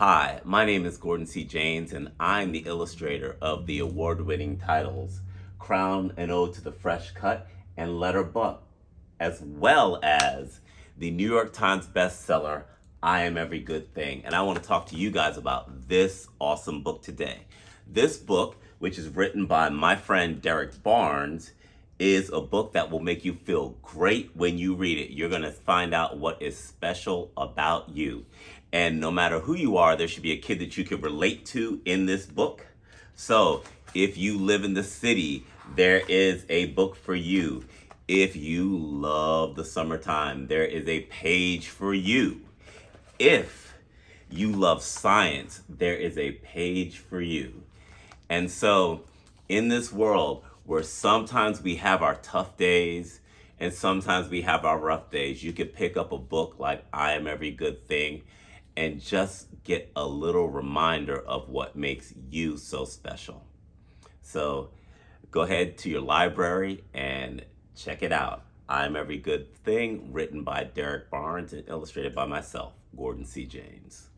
Hi, my name is Gordon C. James, and I'm the illustrator of the award-winning titles Crown and Ode to the Fresh Cut and Letter Buck, as well as the New York Times bestseller I Am Every Good Thing. And I want to talk to you guys about this awesome book today. This book, which is written by my friend Derrick Barnes, is a book that will make you feel great when you read it. You're going to find out what is special about you. And no matter who you are, there should be a kid that you can relate to in this book. So if you live in the city, there is a book for you. If you love the summertime, there is a page for you. If you love science, there is a page for you. And so in this world where sometimes we have our tough days and sometimes we have our rough days, you could pick up a book like I Am Every Good Thing and just get a little reminder of what makes you so special. So go ahead to your library and check it out. I'm Every Good Thing, written by Derrick Barnes and illustrated by myself, Gordon C. James.